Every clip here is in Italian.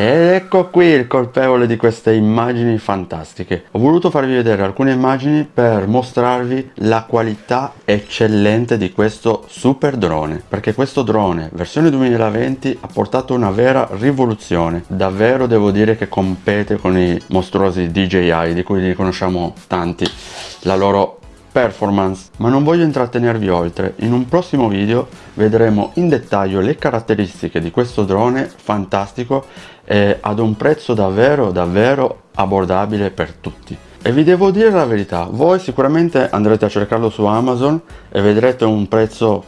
Ecco qui il colpevole di queste immagini fantastiche. Ho voluto farvi vedere alcune immagini per mostrarvi la qualità eccellente di questo super drone. Perché questo drone, versione 2020, ha portato una vera rivoluzione. Davvero devo dire che compete con i mostruosi DJI, di cui li conosciamo tanti. La loro performance ma non voglio intrattenervi oltre. In un prossimo video vedremo in dettaglio le caratteristiche di questo drone fantastico e ad un prezzo davvero davvero abbordabile per tutti. E vi devo dire la verità voi sicuramente andrete a cercarlo su amazon e vedrete un prezzo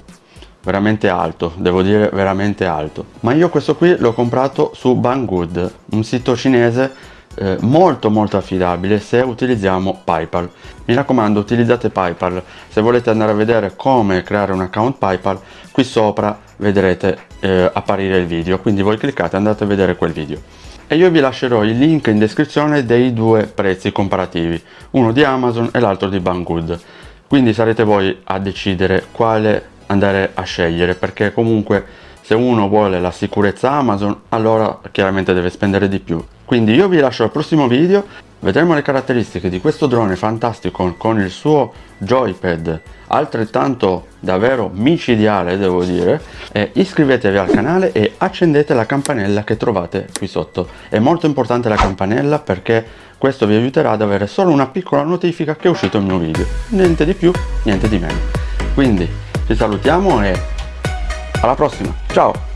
veramente alto devo dire veramente alto. Ma io questo qui l'ho comprato su banggood un sito cinese eh, molto molto affidabile se utilizziamo Paypal. Mi raccomando utilizzate Paypal, se volete andare a vedere come creare un account Paypal qui sopra vedrete eh, apparire il video, quindi voi cliccate e andate a vedere quel video. E io vi lascerò il link in descrizione dei due prezzi comparativi, uno di Amazon e l'altro di Banggood. Quindi sarete voi a decidere quale andare a scegliere perché comunque se uno vuole la sicurezza Amazon allora chiaramente deve spendere di più quindi io vi lascio al prossimo video vedremo le caratteristiche di questo drone fantastico con il suo joypad altrettanto davvero micidiale devo dire. E iscrivetevi al canale e accendete la campanella che trovate qui sotto. È molto importante la campanella perché questo vi aiuterà ad avere solo una piccola notifica che è uscito il mio video. Niente di più niente di meno. Quindi ci salutiamo e alla prossima. Ciao